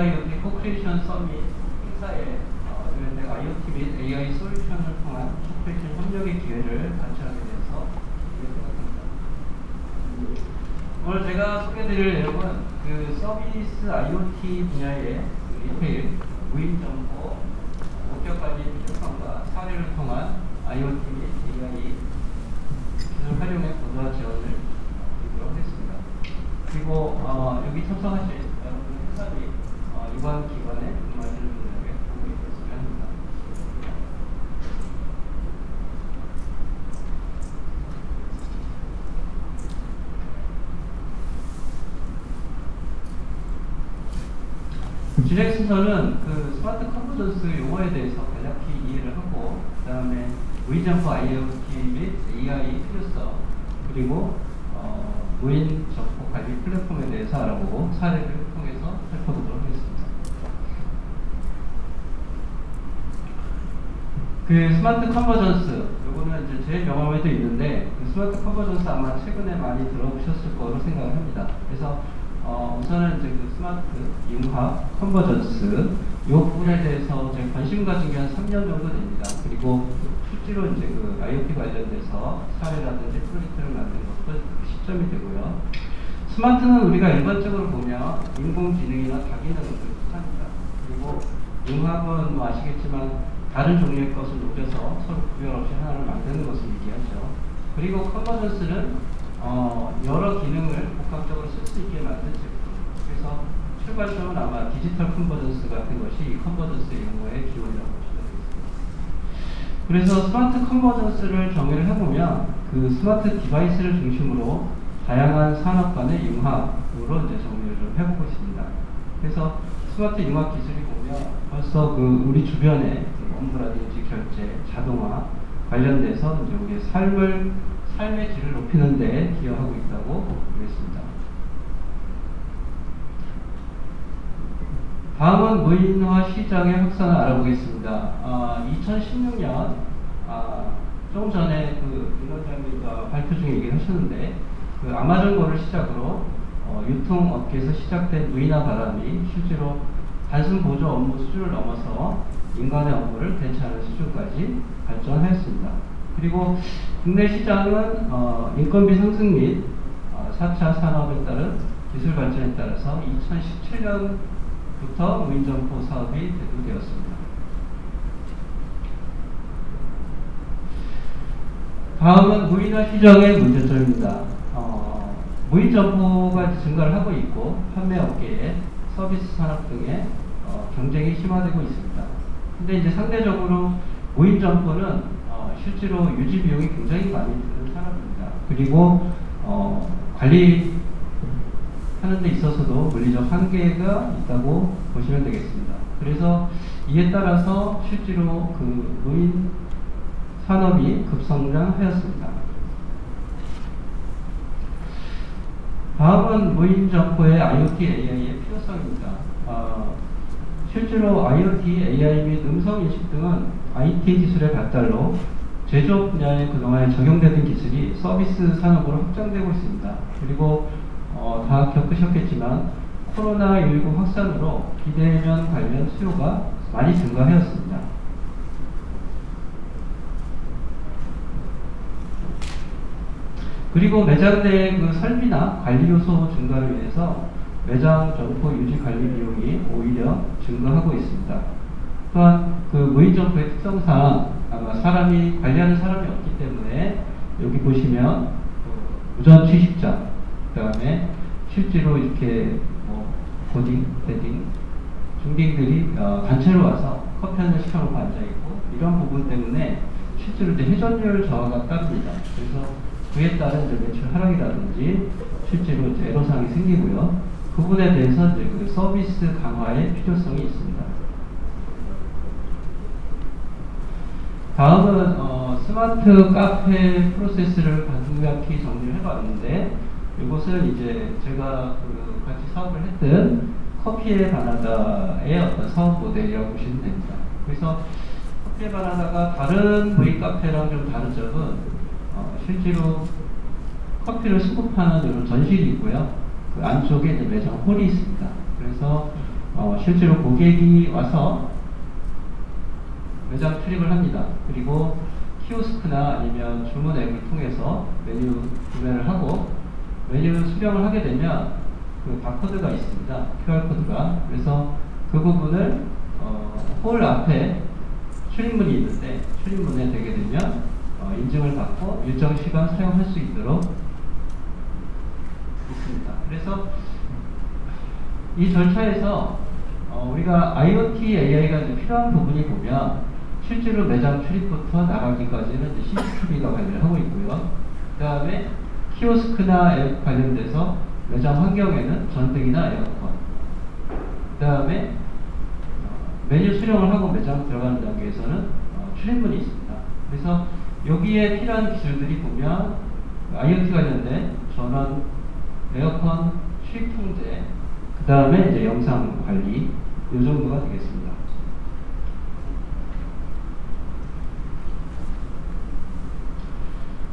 AIoT Co-Creation Summit 행사에 어, 내가 IoT 및 AI 솔루션을 통한 Co-Creation 협력의 기회를 발표하게 돼서 감사합니다. 오늘 제가 소개드릴 내용은 그 서비스 IoT 분야의 그 리테일, 무인 점포, 원격 관리 필요성과 사례를 통한 IoT 및 AI 기술 활용의 고도화 지원을 드리도록 하겠습니다. 그리고 어, 여기 참석하실 여러분 회사 및 어, 유관 기관에 근무하시는 분들에게 도움이 됐으면 합니다. 순서는 그 스마트 컨버전스 용어에 대해서 간략히 이해를 하고 그 다음에 무인 점포 IoT 및 AI 필요성 그리고 어, 무인 점포 관리 플랫폼에 대해서 알아보고 사례를 통해서 살펴보도록 하겠습니다. 그 smart convergence 요거는 이제 제 경험에도 있는데 그 smart convergence 아마 최근에 많이 들어보셨을 거로 생각을 합니다. 그래서 어, 우선은 이제 그 스마트 융합 convergence 이 부분에 대해서 제 관심 가진 게 한 3년 정도 됩니다. 그리고 실제로 이제 그 IoT 관련돼서 사례라든지 프로젝트를 만든 것도 그 시점이 되고요. 스마트는 우리가 일반적으로 보면 인공지능이나 다기능을 뜻합니다. 그리고 융합은 뭐 아시겠지만 다른 종류의 것을 녹여서 서로 구별 없이 하나를 만드는 것을 얘기하죠. 그리고 컨버전스는 어, 여러 기능을 복합적으로 쓸 수 있게 만든 제품. 그래서 출발점은 아마 digital convergence 같은 것이 convergence 용어의 기원이라고 보시면 되겠습니다. 그래서 smart convergence를 정의를 해보면 그 smart device를 중심으로 다양한 산업 간의 융합으로 이제 정리를 좀 해보고 있습니다. 그래서 스마트 융합 기술이 보면 벌써 그 우리 주변에 그 업무라든지 결제, 자동화 관련돼서 이제 우리의 삶을 삶의 질을 높이는 데 기여하고 있다고 보겠습니다. 다음은 무인화 시장의 확산을 알아보겠습니다. 아, 2016년 아, 조금 전에 그 윤원장님과 발표 중에 얘기를 하셨는데 그 아마존거를 시작으로 어, 유통업계에서 시작된 무인화 바람이 실제로 단순 보조 업무 수준을 넘어서 인간의 업무를 대체하는 수준까지 발전하였습니다. 그리고 국내 시장은 어, 인건비 상승 및 어, 4차 산업에 따른 기술 발전에 따라서 2017년부터 무인점포 사업이 대두되었습니다. 다음은 무인화 시장의 문제점입니다. 어, 무인점포가 증가를 하고 있고 판매업계에 서비스 산업 등의 어, 경쟁이 심화되고 있습니다. 근데 이제 상대적으로 무인점포는 어, 실제로 유지 비용이 굉장히 많이 드는 산업입니다. 그리고 어, 관리 하는 데 있어서도 물리적 한계가 있다고 보시면 되겠습니다. 그래서 이에 따라서 실제로 그 무인 산업이 급성장하였습니다. 다음은 무인 점포의 IoT AI의 필요성입니다. 어, 실제로 IoT, AI 및 음성 인식 등은 IT 기술의 발달로 제조업 분야에 그동안 적용되던 기술이 서비스 산업으로 확장되고 있습니다. 그리고 어, 다 겪으셨겠지만 코로나19 확산으로 비대면 관련 수요가 많이 증가하였습니다. 그리고 매장 내 그 설비나 관리 요소 증가를 위해서 매장 점포 유지 관리 비용이 오히려 증가하고 있습니다. 또한 그 무인 점포의 특성상 사람이 관리하는 사람이 없기 때문에 여기 보시면 그 우전 취식장, 그다음에 실제로 이렇게 뭐 고딩, 데딩, 중딩들이 어, 단체로 와서 커피 한잔 시켜놓고 앉아 있고 이런 부분 때문에 실제로 이제 회전율 저하가 따릅니다. 그래서 그에 따른 이제 매출 하락이라든지 실제로 이제 애로사항이 생기고요. 그 부분에 대해서 이제 그 서비스 강화의 필요성이 있습니다. 다음은 어, 스마트 카페 프로세스를 간략히 정리를 해봤는데 이것은 이제 제가 그 같이 사업을 했던 커피의 바나다의 어떤 사업 모델이라고 보시면 됩니다. 그래서 커피의 바나다가 다른 V 카페랑 좀 다른 점은 어, 실제로 커피를 수급하는 이런 전실이 있고요. 그 안쪽에 매장 홀이 있습니다. 그래서 어, 실제로 고객이 와서 매장 출입을 합니다. 그리고 키오스크나 아니면 주문 앱을 통해서 메뉴 구매를 하고 메뉴 수령을 하게 되면 그 바코드가 있습니다. QR코드가. 그래서 그 부분을 어, 홀 앞에 출입문이 있는데 출입문에 되게 되면 어, 인증을 받고 일정 시간 사용할 수 있도록 있습니다. 그래서 이 절차에서 어, 우리가 IoT AI가 필요한 부분이 보면 실제로 매장 출입부터 나가기까지는 CCTV가 관리를 하고 있고요. 그 다음에 키오스크나 앱 관련돼서 매장 환경에는 전등이나 에어컨. 그 다음에 어, 메뉴 수령을 하고 매장 들어가는 단계에서는 어, 출입문이 있습니다. 그래서 여기에 필요한 기술들이 보면 IoT 관련된 전원, 에어컨, 출입 통제, 그 다음에 영상 관리, 이 정도가 되겠습니다.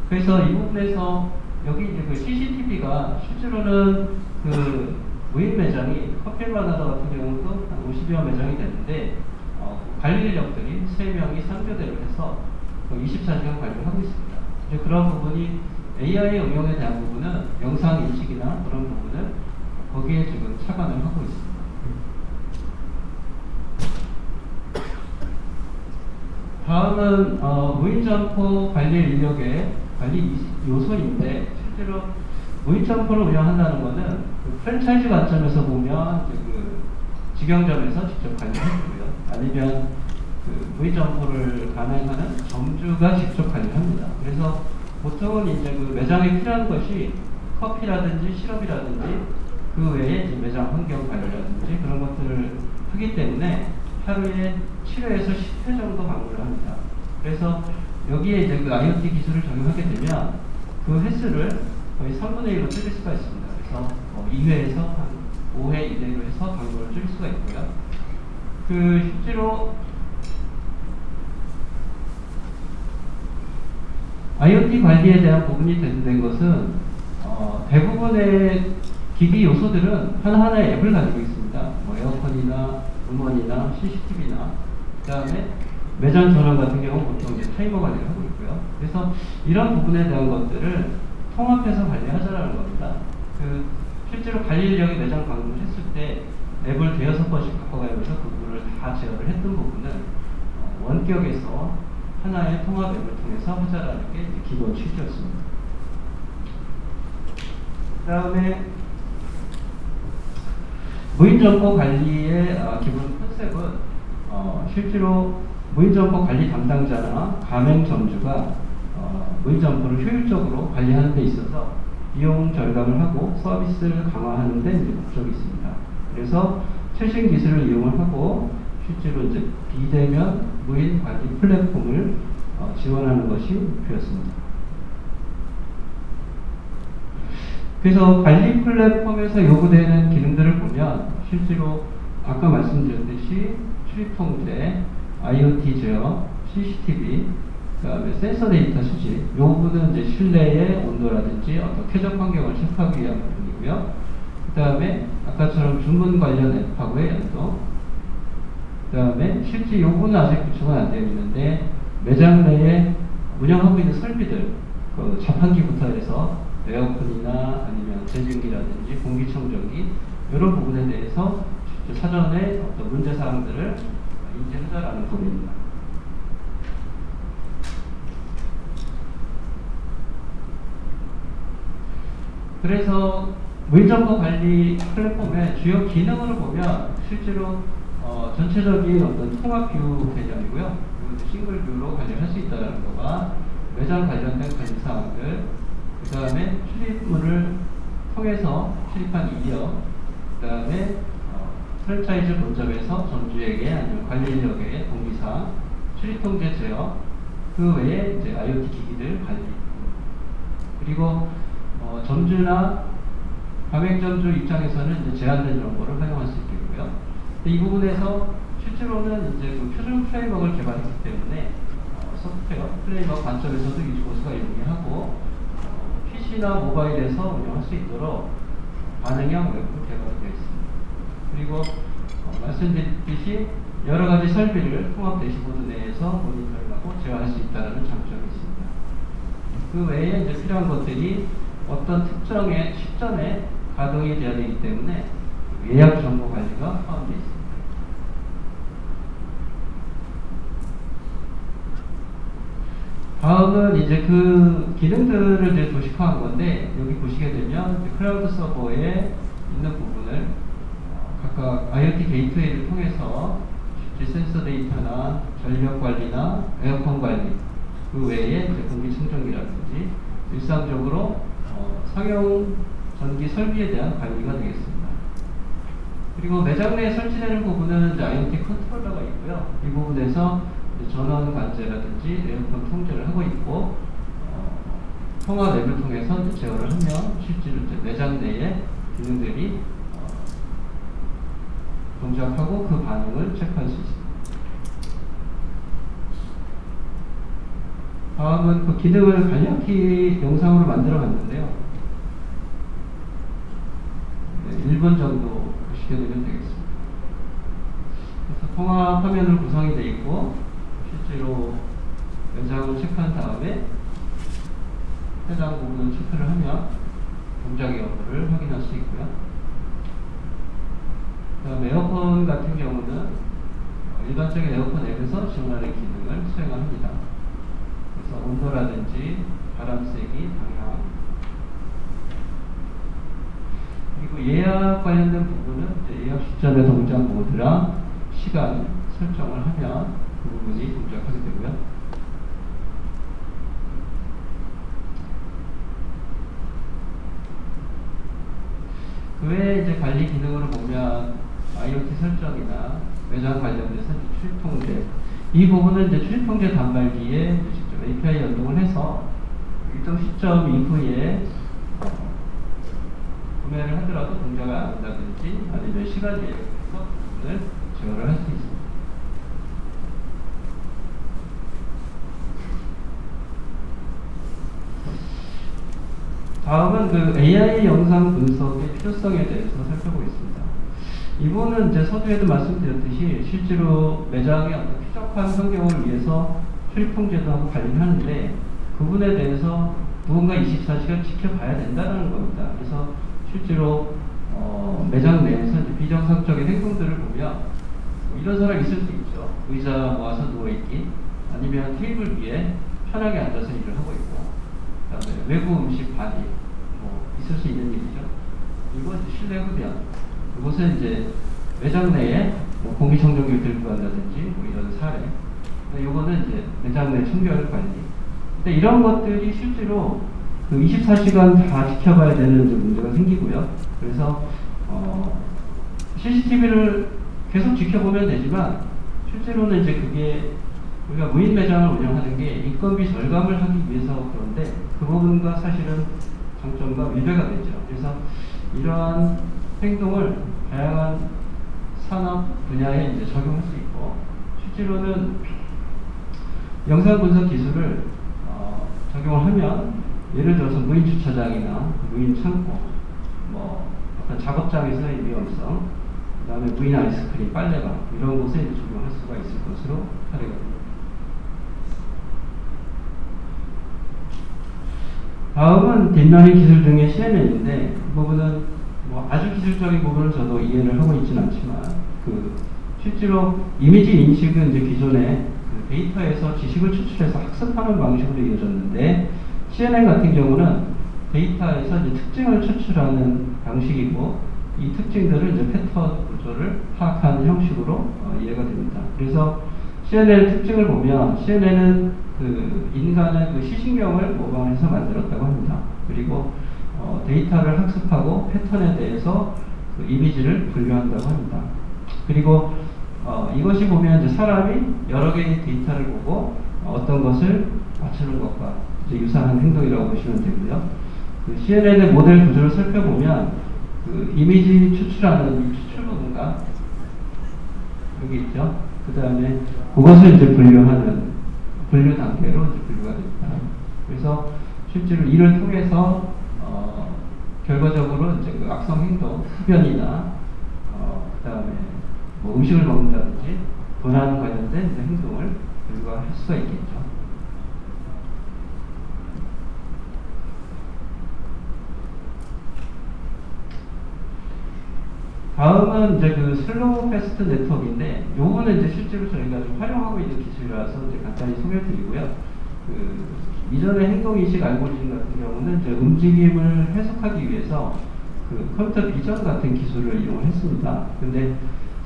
그래서 이 부분에서 여기 이제 그 CCTV가 실제로는 그 무인 매장이 커피마나다 같은 경우도 한 50여 매장이 되는데 어, 관리 인력들이 3명이 3교대를 해서 24시간 관리를 하고 있습니다. 이제 그런 부분이 AI 응용에 대한 부분은 영상 인식이나 그런 부분을 거기에 지금 차관을 하고 있습니다. 다음은 어, 무인점포 관리 인력의 관리 요소인데 실제로 무인점포를 운영한다는 것은 그 프랜차이즈 관점에서 보면 그 직영점에서 직접 관리해주고요. 아니면 그 무인점포를 가맹하는 점주가 직접 관리합니다. 그래서 보통은 이제 그 매장에 필요한 것이 커피라든지 시럽이라든지 그 외에 매장 환경 관리라든지 그런 것들을 하기 때문에 하루에 7회에서 10회 정도 방문을 합니다. 그래서 여기에 이제 그 IoT 기술을 적용하게 되면 그 횟수를 거의 3분의 1로 줄일 수가 있습니다. 그래서 어 2회에서 한 5회 이내로 해서 방문을 줄일 수가 있고요. 그 실제로 IoT 관리에 대한 부분이 된 것은 어 대부분의 기기 요소들은 하나하나의 앱을 가지고 있습니다. 뭐 에어컨이나 음원이나 CCTV나 그 다음에 매장 전원 같은 경우 보통 이제 타이머 관리를 하고 있고요. 그래서 이런 부분에 대한 것들을 통합해서 관리하자라는 겁니다. 그 실제로 관리 인력이 매장 방문을 했을 때 앱을 대여섯 번씩 바꿔가면서 그 부분을 다 제어를 했던 부분은 어, 원격에서 하나의 통합 앱을 통해서 하자라는 게 기본 취지였습니다. 그 다음에 무인점포 관리의 어, 기본 컨셉은 어, 실제로 무인점포 관리 담당자나 가맹점주가 어, 무인점포를 효율적으로 관리하는 데 있어서 비용 절감을 하고 서비스를 강화하는 데 목적이 있습니다. 그래서 최신 기술을 이용을 하고 실제로 이제 비대면 무인 관리 플랫폼을 어, 지원하는 것이 목표였습니다. 그래서 관리 플랫폼에서 요구되는 기능들을 보면 실제로 아까 말씀드렸듯이 출입 통제, IoT 제어, CCTV, 그다음에 센서 데이터 수집, 이 부분은 이제 실내의 온도라든지 어떤 쾌적 환경을 체크하기 위한 부분이고요. 그 다음에 아까처럼 주문 관련 앱하고의 연동, 그 다음에 실제 요구는 아직 구축은 안 되어 있는데 매장 내에 운영하고 있는 설비들, 그 자판기부터 해서 에어컨이나 아니면 제습기라든지 공기청정기 이런 부분에 대해서 사전에 어떤 문제 사항들을 인지하자라는 부분입니다. 그래서 무인 점포 관리 플랫폼의 주요 기능을 보면 실제로 어, 전체적인 어떤 통합 view 개념이고요. 싱글 뷰로 관리할 수 있다는 거가 매장 관련된 관리 사항들, 그 다음에 출입문을 통해서 출입한 이력, 그 다음에 어, 프랜차이즈 본점에서 점주에게 아니면 관리 인력에게 동기사, 출입 통제 제어, 그 외에 이제 IoT 기기들 관리, 그리고 어, 점주나 가맹점주 입장에서는 이제 제한된 정보를 활용할 수 있겠고요. 이 부분에서 실제로는 이제 그 표준 framework를 개발했기 때문에 어, software framework 관점에서도 유지보수가 용이하고 PC나 모바일에서 운영할 수 있도록 반응형 웹도 개발되어 있습니다. 그리고 어, 말씀드렸듯이 여러 가지 설비를 통합 대시보드 내에서 모니터링하고 제어할 수 있다는 장점이 있습니다. 그 외에 이제 필요한 것들이 어떤 특정의 시점에 가동이 되어야 되기 때문에 예약 정보 관리가 포함되어 있습니다. 다음은 이제 그 기능들을 이제 도식화한 건데 여기 보시게 되면 cloud server에 있는 부분을 어, 각각 IoT gateway를 통해서 센서 데이터나 전력 관리나 에어컨 관리 그 외에 공기 청정기라든지 일상적으로 어, 상용 전기 설비에 대한 관리가 되겠습니다. 그리고 매장 내에 설치되는 부분은 IoT 컨트롤러가 있고요. 이 부분에서 전원 관제라든지 에어컨 통제를 하고 있고 어, 통화 앱을 통해서 제어를 하면 실제로 매장 내에 기능들이 어, 동작하고 그 반응을 체크할 수 있습니다. 다음은 그 기능을 간략히 영상으로 만들어 봤는데요. 네, 1분 정도 되면 되겠습니다. 그래서 통화 화면으로 구성이 되어 있고 실제로 연상을 체크한 다음에 해당 부분을 체크를 하면 동작 여부를 확인할 수 있고요. 그 다음에 에어컨 같은 경우는 일반적인 에어컨 앱에서 지원하는 기능을 수행합니다. 그래서 온도라든지 바람 세기, 방향 그리고 예약 관련된 부분은 예약 시점의 동작 모드랑 시간 설정을 하면 그 부분이 동작하게 되고요. 그 외에 이제 관리 기능으로 보면 IoT 설정이나 매장 관련돼서 출입 통제 이 부분은 이제 출입 통제 단말기에 직접 API 연동을 해서 일정 시점 이후에 구매를 하더라도 동작을 안 한다든지 아니면 시간 예약해서 부분을 제어를 할 수 있습니다. 다음은 그 AI 영상 분석의 필요성에 대해서 살펴보겠습니다. 이분은 이제 서두에도 말씀드렸듯이 실제로 매장의 어떤 쾌적한 환경을 위해서 출입 통제도 하고 관리를 하는데 그 부분에 대해서 누군가 24시간 지켜봐야 된다는 겁니다. 그래서 실제로 어, 매장 내에서 비정상적인 행동들을 보면 뭐 이런 사람 있을 수 있죠. 의자 모아서 누워있기 아니면 테이블 위에 편하게 앉아서 일을 하고 있고 그다음에 외부 음식 반입 뭐 있을 수 있는 일이죠. 이건 실내 흡연 그것은 이제 매장 내에 뭐 공기청정기를 들고 간다든지 뭐 이런 사례 이거는 이제 매장 내 청결 관리 근데 이런 것들이 실제로 그 24시간 다 지켜봐야 되는 문제가 생기고요. 그래서 어, CCTV를 계속 지켜보면 되지만 실제로는 이제 그게 우리가 무인 매장을 운영하는 게 인건비 절감을 하기 위해서 그런데 그 부분과 사실은 장점과 위배가 되죠. 그래서 이러한 행동을 다양한 산업 분야에 이제 적용할 수 있고 실제로는 영상 분석 기술을 어, 적용을 하면 예를 들어서 무인 주차장이나 무인 창고, 뭐 어떤 작업장에서의 위험성, 그 다음에 무인 아이스크림, 빨래방 이런 곳에 적용할 수가 있을 것으로 사례가 됩니다. 다음은 deep learning 기술 중에 CNN인데 이 부분은 뭐 아주 기술적인 부분을 저도 이해를 하고 있지는 않지만 그 실제로 이미지 인식은 이제 기존에 그 데이터에서 지식을 추출해서 학습하는 방식으로 이어졌는데 CNN 같은 경우는 데이터에서 이제 특징을 추출하는 방식이고 이 특징들을 이제 패턴 구조를 파악하는 형식으로 어, 이해가 됩니다. 그래서 CNN 특징을 보면 CNN은 그 인간의 그 시신경을 모방해서 만들었다고 합니다. 그리고 어, 데이터를 학습하고 패턴에 대해서 그 이미지를 분류한다고 합니다. 그리고 어, 이것이 보면 이제 사람이 여러 개의 데이터를 보고 어떤 것을 맞추는 것과 유사한 행동이라고 보시면 되고요. 그 CNN의 모델 구조를 살펴보면 그 이미지 추출하는 추출 부분과 여기 있죠. 그 다음에 그것을 이제 분류하는 분류 단계로 이제 분류가 됩니다. 그래서 실제로 이를 통해서 어, 결과적으로 이제 그 악성 행동, 흡연이나 어, 그 다음에 뭐 음식을 먹는다든지 도난 관련된 행동을 불가할 수가 있겠죠. 다음은 이제 그 SlowFast network인데 요거는 이제 실제로 저희가 좀 활용하고 있는 기술이라서 이제 간단히 소개해 드리고요. 그 이전의 행동인식 알고리즘 같은 경우는 이제 움직임을 해석하기 위해서 그 computer vision 같은 기술을 이용했습니다. 근데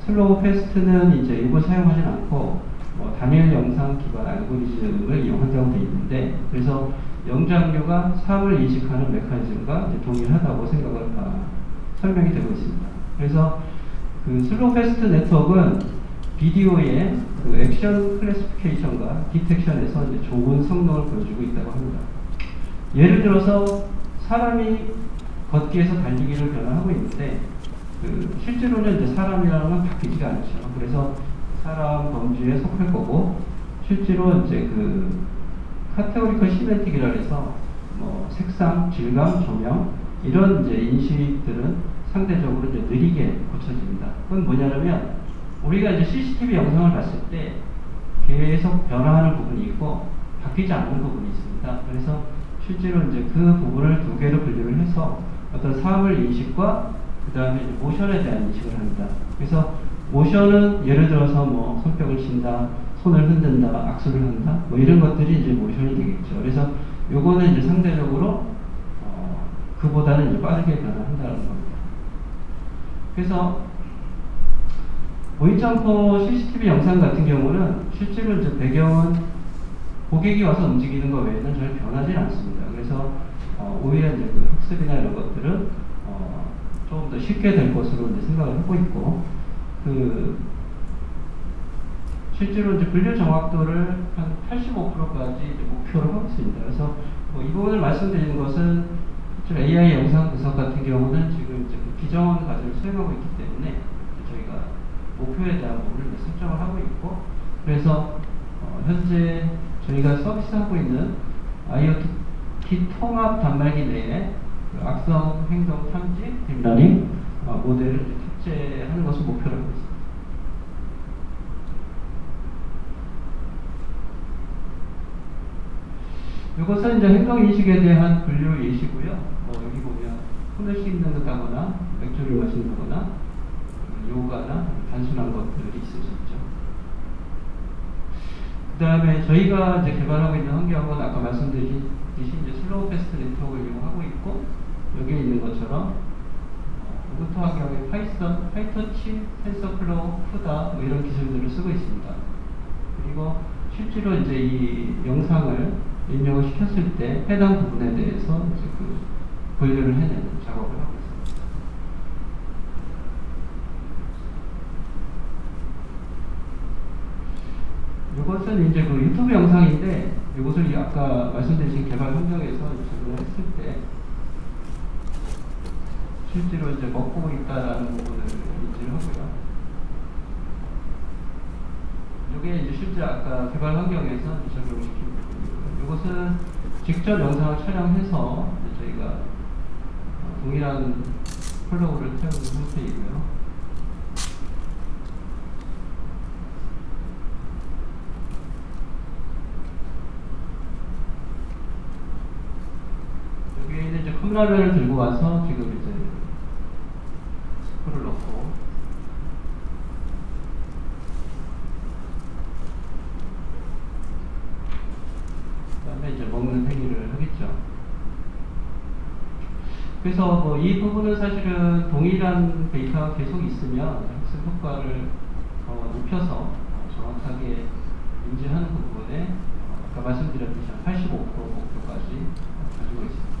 SlowFast는 이제 이걸 사용하진 않고 뭐 단일 영상 기반 알고리즘을 이용한다고 되어 있는데 그래서 영장류가 사물을 인식하는 메커니즘과 동일하다고 생각을 아, 설명이 되고 있습니다. 그래서 그 SlowFast network는 비디오의 그 action classification과 detection에서 이제 좋은 성능을 보여주고 있다고 합니다. 예를 들어서 사람이 걷기에서 달리기를 변화하고 있는데 그 실제로는 이제 사람이라는 건 바뀌지가 않죠. 그래서 사람 범주에 속할 거고 실제로 이제 그 categorical semantic이라 해서 뭐 색상, 질감, 조명 이런 이제 인식들은 상대적으로 이제 느리게 고쳐집니다. 그건 뭐냐면 우리가 이제 CCTV 영상을 봤을 때 계속 변화하는 부분이 있고 바뀌지 않는 부분이 있습니다. 그래서 실제로 이제 그 부분을 두 개로 분류를 해서 어떤 사물 인식과 그 다음에 모션에 대한 인식을 합니다. 그래서 모션은 예를 들어서 뭐 손뼉을 친다, 손을 흔든다, 악수를 한다, 뭐 이런 것들이 이제 모션이 되겠죠. 그래서 요거는 이제 상대적으로 어, 그보다는 이제 빠르게 변화한다는 겁니다. 그래서 보이점퍼 CCTV 영상 같은 경우는 실제로 이제 배경은 고객이 와서 움직이는 것 외에는 전혀 변하지 않습니다. 그래서 어, 오히려 이제 그 학습이나 이런 것들은 어, 조금 더 쉽게 될 것으로 이제 생각을 하고 있고 그 실제로 이제 분류 정확도를 한 85%까지 목표로 하고 있습니다. 그래서 뭐 이 부분을 말씀드리는 것은 AI 영상 분석 같은 경우는 지금 이제 그 비정원 과정을 수행하고 있기 때문에 목표에 대한 부분을 설정을 하고 있고 그래서 어, 현재 저희가 서비스하고 있는 IoT 통합 단말기 내에 그 이상 행동 탐지 deep learning 어, 모델을 탑재하는 것을 목표로 하고 있습니다. 이것은 이제 행동 인식에 대한 분류 예시고요. 뭐 여기 보면 손을 씻는 듯하거나 맥주를 마신다거나 요가나 단순한 것들이 있을 수 있죠. 그 다음에 저희가 이제 개발하고 있는 환경은 아까 말씀드린 이제 SlowFast network를 이용하고 있고 여기에 있는 것처럼 Ubuntu 환경에 Python, PyTorch, TensorFlow, CUDA 뭐 이런 기술들을 쓰고 있습니다. 그리고 실제로 이제 이 영상을 입력을 시켰을 때 해당 부분에 대해서 이제 그 분류를 해내는 작업을 하고 있습니다. 이것은 이제 그 유튜브 영상인데 이것을 아까 말씀드린 개발 환경에서 적용을 했을 때 실제로 이제 먹고 있다라는 부분을 인지를 하고요. 이게 이제 실제 아까 개발 환경에서 적용시킨 부분이고요. 이것은 직접 영상을 촬영해서 저희가 동일한 flow를 태우는 형태이고요. 여기에는 이제 컵라면을 들고 와서 지금 이제 스프를 넣고 그다음에 이제 먹는 행위를 하겠죠. 그래서 뭐 이 부분은 사실은 동일한 데이터가 계속 있으면 학습 효과를 더 높여서 정확하게 인지하는 부분에 아까 말씀드렸듯이 85% 목표까지 가지고 있습니다.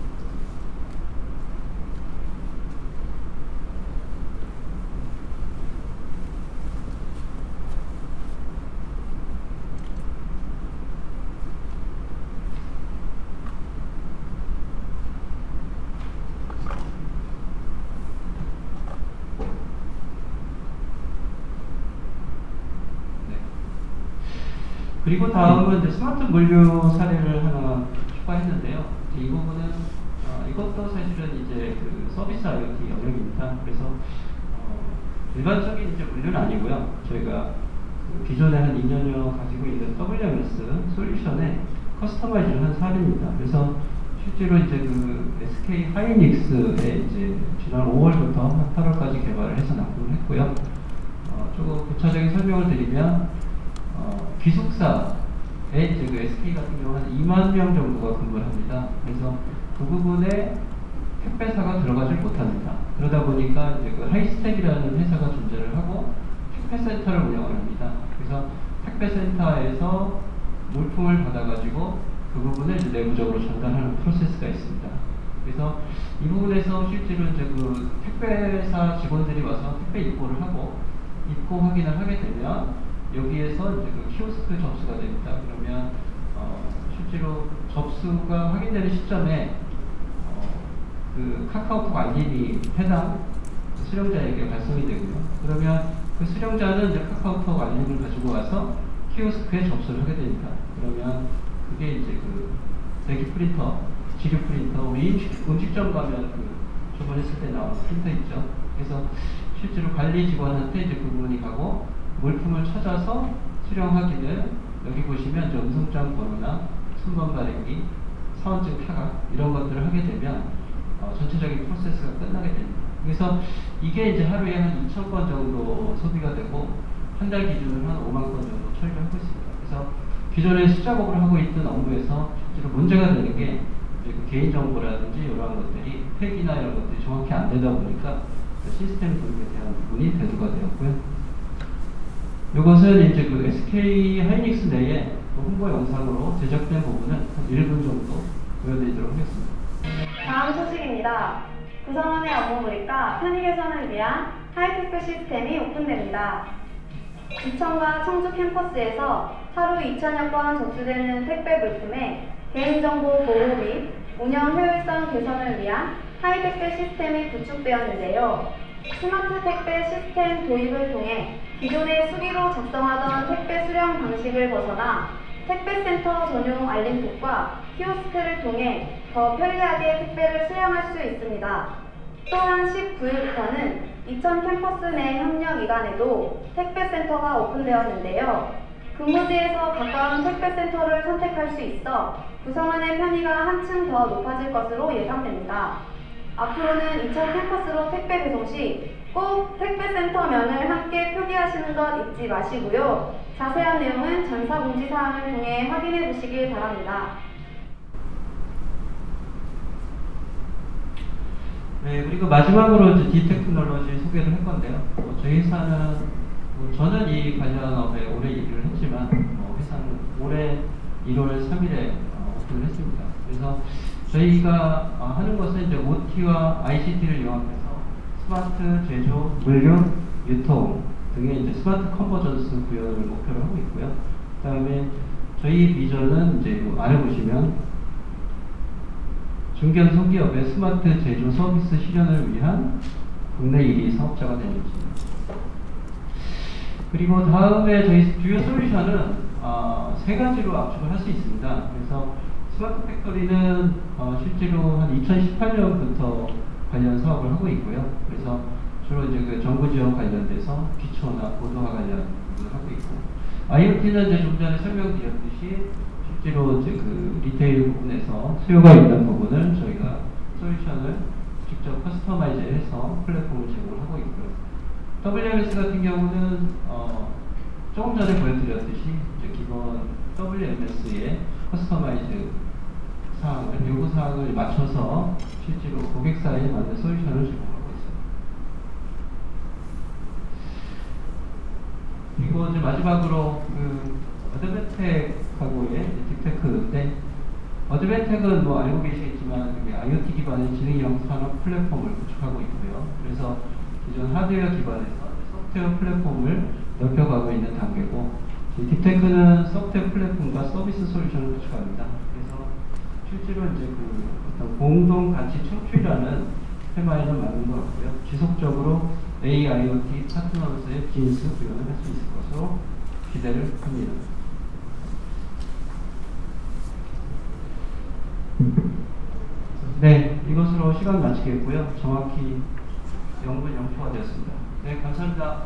그리고 다음은 이제 스마트 물류 사례를 하나 추가했는데요. 이 부분은 어, 이것도 사실은 이제 그 서비스 IoT 영역입니다. 그래서 어, 일반적인 이제 물류는 아니고요. 저희가 그 기존에 한 2년여 가지고 있는 WMS 솔루션에 커스터마이즈를 한 사례입니다. 그래서 실제로 이제 그 SK 하이닉스에 이제 지난 5월부터 한 8월까지 개발을 해서 납품을 했고요. 어, 조금 구체적인 설명을 드리면 어, 기숙사에 그 SK 같은 경우는 2만 명 정도가 근무를 합니다. 그래서 그 부분에 택배사가 들어가질 못합니다. 그러다 보니까 이제 그 하이스택이라는 회사가 존재를 하고 택배센터를 운영을 합니다. 그래서 택배센터에서 물품을 받아가지고 그 부분을 이제 내부적으로 전달하는 프로세스가 있습니다. 그래서 이 부분에서 실제로 이제 그 택배사 직원들이 와서 택배 입고를 하고 입고 확인을 하게 되면 여기에서 이제 그 키오스크 접수가 됩니다. 그러면 어, 실제로 접수가 확인되는 시점에 어, 그 카카오톡 알림이 해당 수령자에게 발송이 되고요. 그러면 그 수령자는 이제 카카오톡 알림을 가지고 와서 키오스크에 접수를 하게 됩니다. 그러면 그게 이제 그 대기 프린터, 지류 프린터, 우리 음식, 음식점 가면 그 저번에 했을 때 나온 프린터 있죠. 그래서 실제로 관리 직원한테 이제 그 부분이 가고 물품을 찾아서 수령 확인을 여기 보시면 음성장 번호나 순번 발행기, 사원증 타각 이런 것들을 하게 되면 어, 전체적인 프로세스가 끝나게 됩니다. 그래서 이게 이제 하루에 한 2,000건 정도 소비가 되고 한 달 기준으로 한 5만 건 정도 처리를 하고 있습니다. 그래서 기존에 수작업을 하고 있던 업무에서 실제로 문제가 되는 게 그 개인정보라든지 이러한 것들이 파기나 이런 것들이 정확히 안 되다 보니까 그 시스템 도입에 대한 부분이 대두가 되었고요. 이것은 이제 그 SK 하이닉스 내에 그 홍보 영상으로 제작된 부분은 한 1분 정도 보여드리도록 하겠습니다. 다음 소식입니다. 구성원의 업무 몰입과 편의 개선을 위한 하이테크 시스템이 오픈됩니다. 이천과 청주 캠퍼스에서 하루 2천여 건 접수되는 택배 물품의 개인정보 보호 및 운영 효율성 개선을 위한 하이테크 시스템이 구축되었는데요. 스마트 택배 시스템 도입을 통해 기존의 수기로 작성하던 택배 수령 방식을 벗어나 택배센터 전용 알림톡과 키오스크를 통해 더 편리하게 택배를 수령할 수 있습니다. 또한 19일부터는 이천 캠퍼스 내 협력기관에도 택배센터가 오픈되었는데요. 근무지에서 가까운 택배센터를 선택할 수 있어 구성원의 편의가 한층 더 높아질 것으로 예상됩니다. 앞으로는 이천 캠퍼스로 택배 배송 시 꼭 택배센터 면을 함께 표기하시는 것 잊지 마시고요. 자세한 내용은 전사공지사항을 통해 확인해 보시길 바랍니다. 네, 그리고 마지막으로 이제 디테크놀로지 소개를 할 건데요. 어, 저희 회사는 뭐 저는 이 관련 업에 오래 일을 했지만 어, 회사는 올해 1월 3일에 어, 오픈을 했습니다. 그래서 저희가 어, 하는 것은 이제 OT와 ICT를 융합해서 스마트 제조, 물류, 유통 등의 이제 smart convergence 구현을 목표로 하고 있고요. 그 다음에 저희 비전은 이제 뭐 아래 보시면 중견 소기업의 스마트 제조 서비스 실현을 위한 국내 1위 사업자가 되는 것입니다. 그리고 다음에 저희 주요 솔루션은 어, 세 가지로 압축을 할 수 있습니다. 그래서 smart factory는 어, 실제로 한 2018년부터 관련 사업을 하고 있고요. 그래서 주로 이제 그 정부 지원 관련돼서 기초나 고도화 관련 부분을 하고 있고 IoT는 이제 좀 전에 설명드렸듯이 실제로 이제 그 retail 부분에서 수요가 있는 부분을 저희가 솔루션을 직접 customize해서 플랫폼을 제공하고 있고요. WMS 같은 경우는 어, 조금 전에 보여드렸듯이 이제 기본 WMS의 customize 사항을 요구 사항을 맞춰서 실제로 고객사에 맞는 솔루션을 제공하고 있습니다. 그리고 이제 마지막으로 그 어드벤텍하고의 딥테크인데 어드벤텍은 뭐 알고 계시겠지만 IoT 기반의 지능형 산업 플랫폼을 구축하고 있고요. 그래서 기존 하드웨어 기반에서 소프트웨어 플랫폼을 넓혀가고 있는 단계고 딥테크는 소프트웨어 플랫폼과 서비스 솔루션을 구축합니다. 그래서 실제로 이제 그 어떤 공동 가치 창출이라는 테마에는 맞는 것 같고요. 지속적으로 AIoT 파트너로서의 비즈니스 구현을 할 수 있을 것으로 기대를 합니다. 네, 이것으로 시간 마치겠고요. 정확히 0분 0초가 되었습니다. 네, 감사합니다.